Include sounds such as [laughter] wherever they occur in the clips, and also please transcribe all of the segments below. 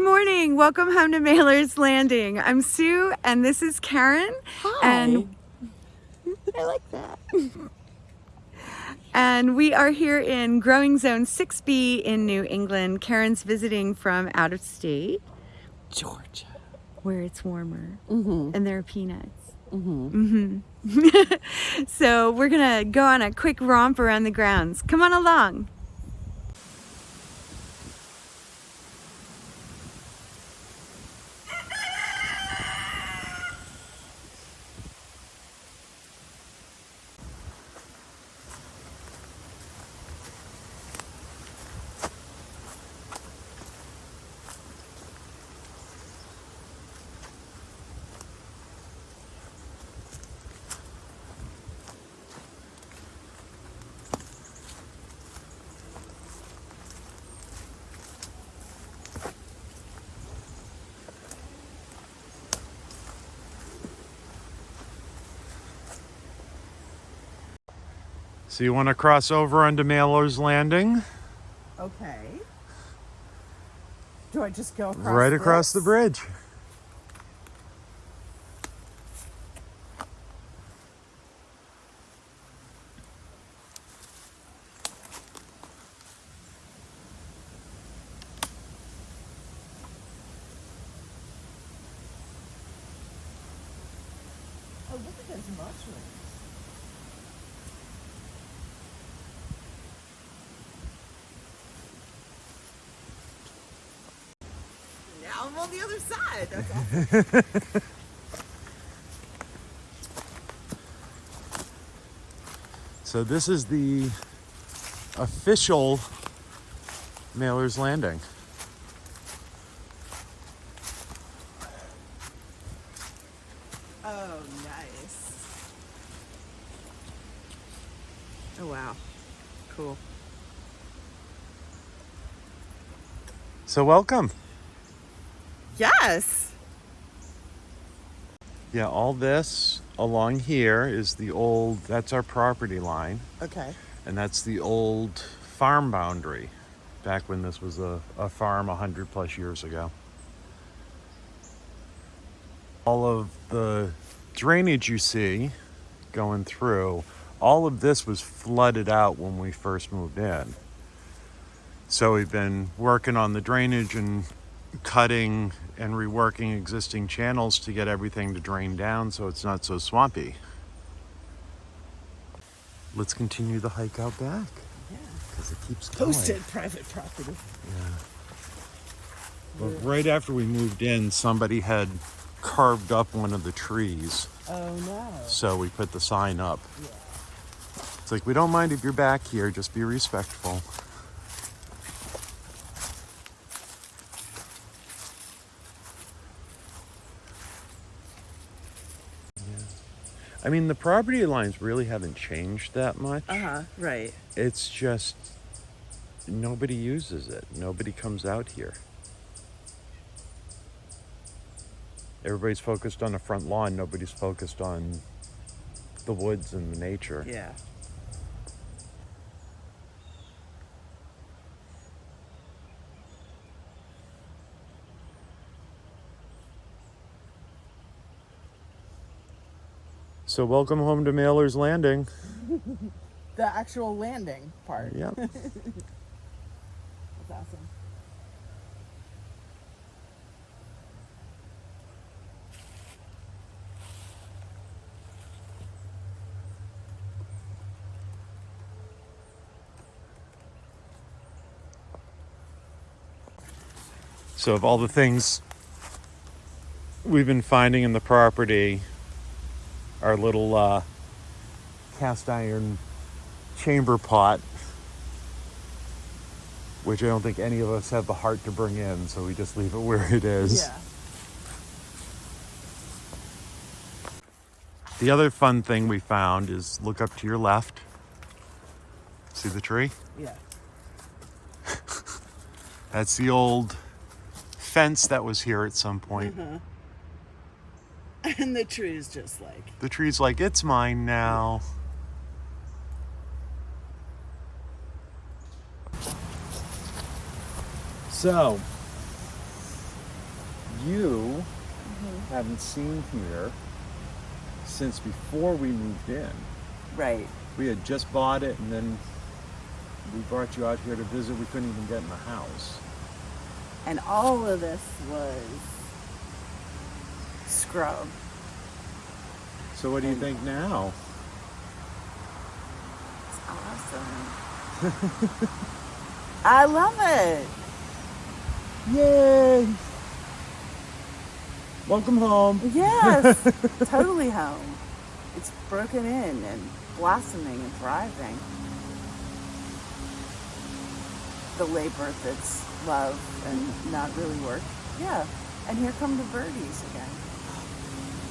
Good morning. Welcome home to Mailer's Landing. I'm Sue and this is Karen. Hi. And I like that. and we are here in Growing Zone 6B in New England. Karen's visiting from out of state Georgia. where it's warmer Mm-hmm. and there are peanuts. Mm-hmm. hmm [laughs] so we're gonna go on a quick romp around the grounds. Come on along. So you want to cross over onto Mailer's Landing? Okay. Do I just go across right across the bridge. Oh, look at those mushrooms. Now I'm on the other side. That's awesome. [laughs] So this is the official Mailer's Landing. oh, nice. Oh, wow. Cool. So welcome. Yes. Yeah, all this along here is the old, that's our property line, Okay. and that's the old farm boundary back when this was a, a farm 100 plus years ago. All of the drainage you see going through, all of this was flooded out when we first moved in. So we've been working on the drainage and cutting and reworking existing channels to get everything to drain down so it's not so swampy. Let's continue the hike out back Yeah. because it keeps going. Posted private property. Yeah. But right after we moved in, somebody had carved up one of the trees, Oh, no. so we put the sign up. Yeah. It's like we don't mind if you're back here, just be respectful. I mean, the property lines really haven't changed that much. Uh huh. Right. It's just nobody uses it. Nobody comes out here. Everybody's focused on the front lawn. Nobody's focused on the woods and the nature. Yeah. So welcome home to Mailer's Landing. [laughs] The actual landing part. Yep. [laughs] That's awesome. So of all the things we've been finding in the property, our little uh, cast iron chamber pot, which I don't think any of us have the heart to bring in, so we just leave it where it is. Yeah. The other fun thing we found is look up to your left. See the tree? Yeah. [laughs] That's the old fence that was here at some point. [laughs] And the tree is just like. The tree's like, it's mine now. So, you mm-hmm. haven't seen here since before we moved in. Right. We had just bought it and then we brought you out here to visit. We couldn't even get in the house. And all of this was scrub. So what do you think now? It's awesome. [laughs] I love it. Yay! Welcome home. Yes, [laughs] totally home. It's broken in and blossoming and thriving. The labor that's love and not really work. Yeah. And here come the birdies again.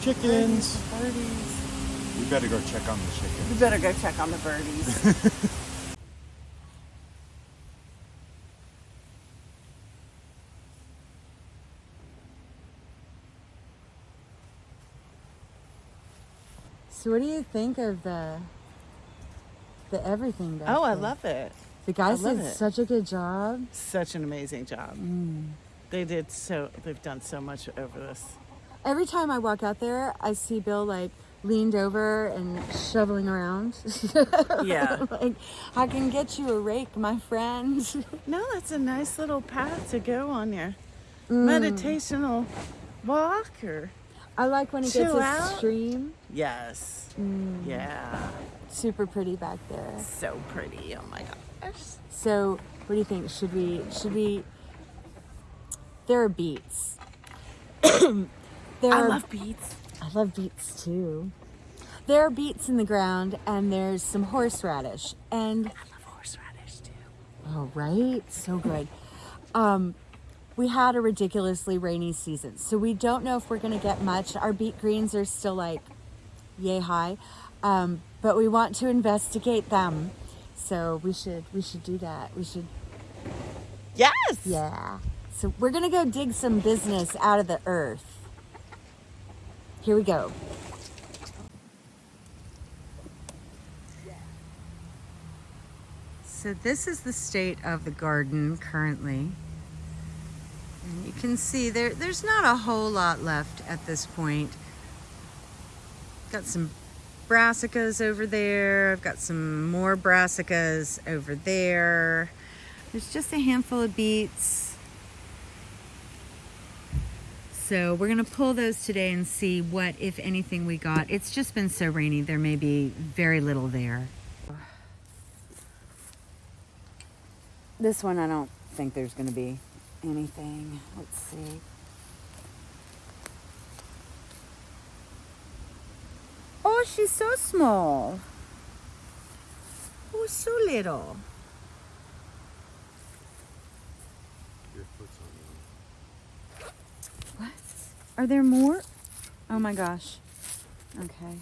Chickens. Birdies, birdies. We better go check on the chickens. We better go check on the birdies. [laughs] So what do you think of the the everything? back oh, I there? love it. The guys did it. such a good job. Such an amazing job. Mm. They did so. They've done so much over this. Every time I walk out there, I see Bill like leaned over and shoveling around. [laughs] Yeah. like, I can get you a rake, my friend. [laughs] No, that's a nice little path to go on your Mm. meditational walk or I like when it gets Chill a out. stream. yes. Yeah. Super pretty back there. So pretty. Oh my gosh. So, what do you think? Should we? Should we? There are beets. [clears throat] there I are, love beets. I love beets too. There are beets in the ground, and there's some horseradish, and I love horseradish too. oh right, so good. Um, we had a ridiculously rainy season, so we don't know if we're gonna get much. Our beet greens are still like yay high, um, but we want to investigate them. So we should we should do that. We should Yes. Yeah. So we're gonna go dig some business out of the earth. Here we go. So this is the state of the garden currently. And you can see there there's not a whole lot left at this point. Got some brassicas over there. I've got some more brassicas over there. There's just a handful of beets. So we're gonna pull those today and see what, if anything, we got. It's just been so rainy, there may be very little there. This one, I don't think there's gonna be anything. Let's see. Oh, she's so small. Oh, so little. What? Are there more? Oh my gosh. Okay.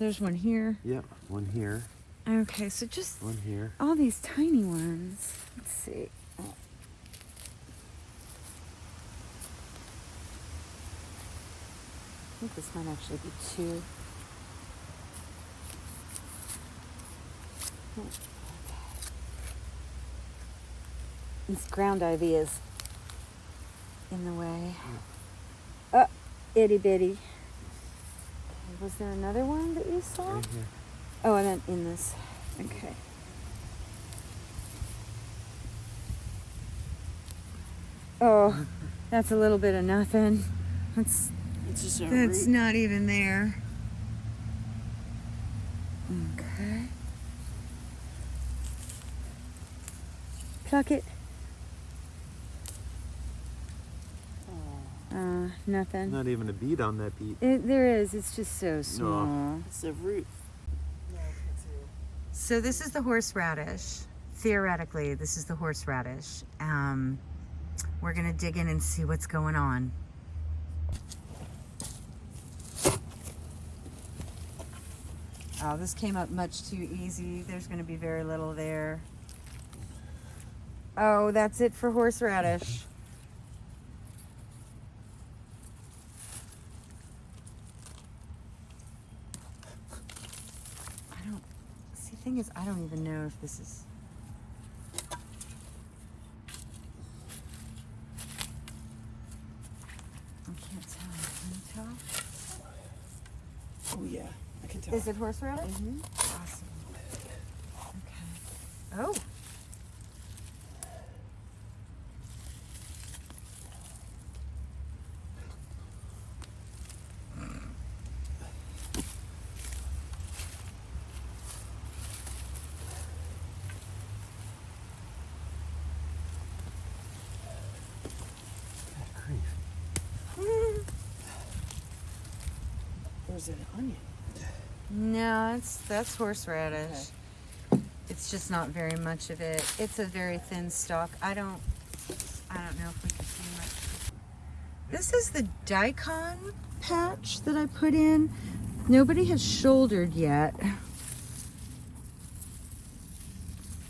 There's one here. Yep, one here, Okay, so just one here. all these tiny ones. Let's see. Oh. I think this might actually be two. Oh, okay. This ground ivy is in the way. Oh, itty bitty. Okay, was there another one that you saw? Right. Oh, and then in this. Okay. Oh, [laughs] that's a little bit of nothing. That's It's just a that's root. not even there. Okay. Pluck it. Nothing. Not even a bead on that bead. It, there is. It's just so small. It's a root. So this is the horseradish. Theoretically, this is the horseradish. Um, we're gonna dig in and see what's going on. Oh, this came up much too easy. There's gonna be very little there. Oh, that's it for horseradish. thing is, I don't even know if this is... I can't tell. Can you tell? Oh, yeah. I can tell. Is it horse rabbit? Mm -hmm. Or is it an onion? No, it's that's horseradish. It's just not very much of it. It's a very thin stalk. I don't I don't know if we can see much. This is the daikon patch that I put in. Nobody has shouldered yet.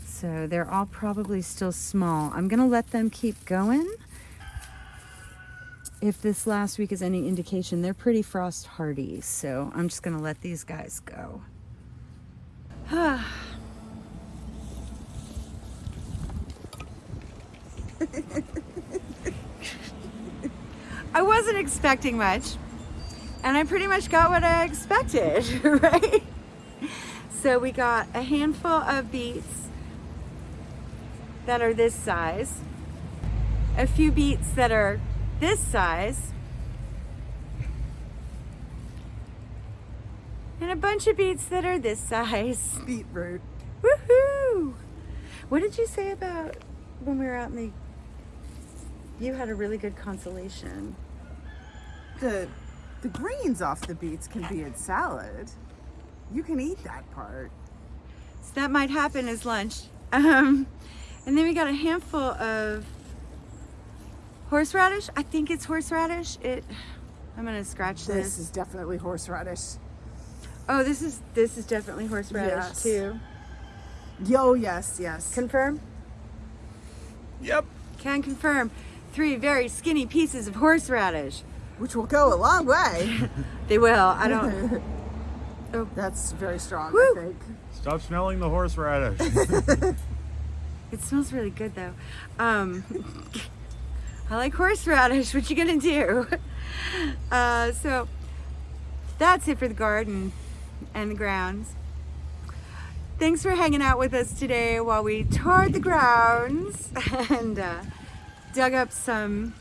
So they're all probably still small. I'm gonna let them keep going. If this last week is any indication, they're pretty frost hardy. So I'm just gonna let these guys go. [sighs] I wasn't expecting much, and I pretty much got what I expected, [laughs] right? So we got a handful of beets that are this size, a few beets that are this size, and a bunch of beets that are this size. [laughs] Beetroot. Woohoo! What did you say about when we were out in the? You had a really good consolation. The the greens off the beets can be in salad. You can eat that part. So that might happen as lunch. Um, and then we got a handful of horseradish. I think it's horseradish. It. I'm gonna scratch This this. is definitely horseradish. Oh, this is this is definitely horseradish Yes. too. Yo, yes, yes. Confirm. Yep. Can confirm. Three very skinny pieces of horseradish. Which will go a long way. [laughs] They will. I don't. [laughs] Oh. That's very strong, Woo. I think. Stop smelling the horseradish. [laughs] It smells really good though. Um, I like horseradish. What you gonna do? [laughs] Uh, so that's it for the garden and the grounds. Thanks for hanging out with us today while we toured the grounds [laughs] and uh, dug up some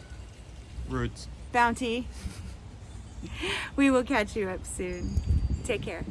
Roots. bounty. [laughs] We will catch you up soon. Take care.